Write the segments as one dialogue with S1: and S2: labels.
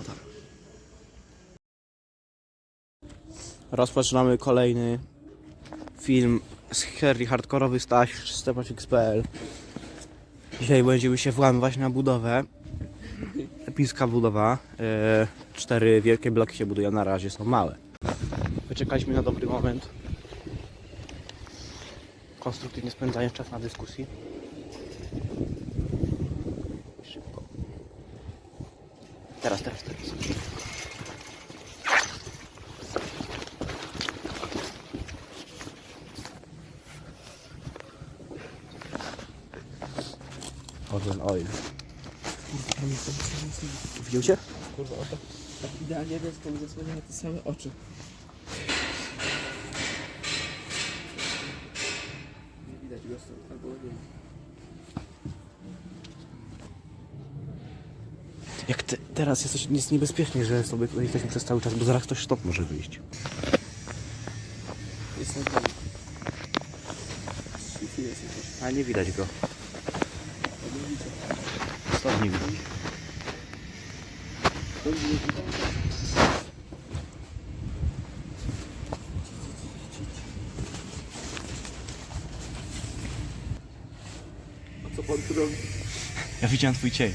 S1: Tam? Rozpoczynamy kolejny film z serii hardkorowy Staś Stepacix.pl Dzisiaj będziemy się włamywać na budowę. Epicka budowa. E, Cztery wielkie bloki się budują, na razie są małe. Wyczekaliśmy na dobry moment. Konstruktywnie spędzając czas na dyskusji Teraz, teraz, teraz Orlen Oil. Widział cię?
S2: Kurwa, o tak, idealnie mi zasłania te same oczy. Nie widać go stąd, albo nie.
S1: Jak te, teraz jest, jest niebezpiecznie, że sobie tutaj jesteśmy przez cały czas, bo zaraz ktoś stąd może wyjść.
S2: Jest na dole. Świetnie jest jakoś.
S1: A nie widać go. Stąd nie widać.
S2: Dobrze, nie widać. A co pan tu robi?
S1: Ja widziałem twój cień.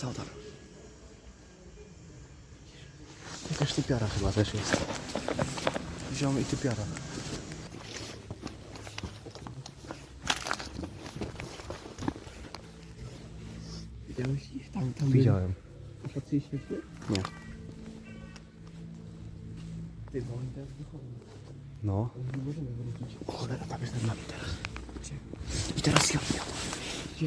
S1: Tam? Jakaś typiara chyba też jest. Wziąłem i typiara.
S2: Widziałeś ich tam, tam
S1: Widziałem.
S2: A faktycznie świetnie?
S1: Nie.
S2: Ty, bo oni teraz wychodzą.
S1: No.
S2: Ale nie możemy wrócić.
S1: O cholera, tam jest nad nami teraz.
S2: Gdzie?
S1: I teraz ja.
S2: Gdzie?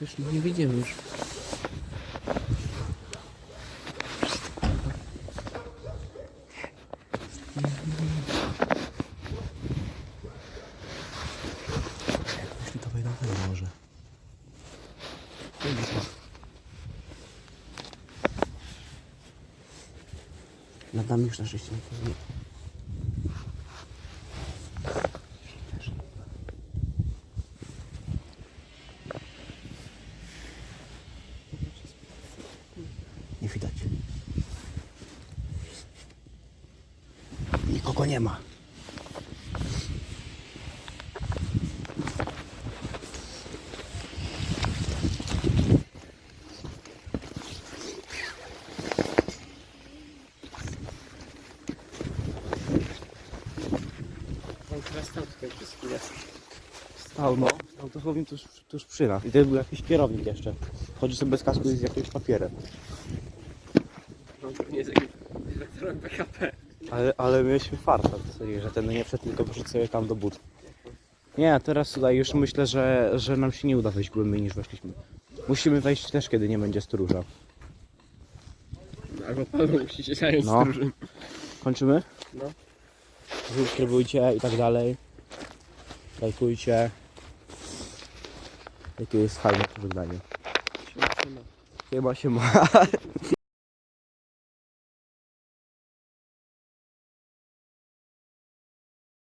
S2: Już, już no nie wyjdziemy już.
S1: Jeśli to wejdą, to może. Nad nami już na szczęście nikogo nie. Nie widać. Nikogo nie ma. Stał, no. Stał dosłownie tuż, tuż przy nas. I to był jakiś kierownik jeszcze. Chodzi sobie bez kasku i z jakimś papierem.
S2: On pewnie jest jakimś weteran PKP.
S1: Ale, ale mieliśmy farta, w zasadzie, że ten nie wszedł, tylko poszedł sobie tam do but. Nie, a teraz tutaj już myślę, że, że nam się nie uda wejść głębiej niż weszliśmy. Musimy wejść też, kiedy nie będzie stróża.
S2: Albo pan musi się zająć
S1: No.
S2: stróżem.
S1: Kończymy?
S2: No.
S1: Subskrybujcie i tak dalej. Lajkujcie. Jakie jest fajne pożegnanie.
S2: Siema, siema.
S1: Chyba się ma.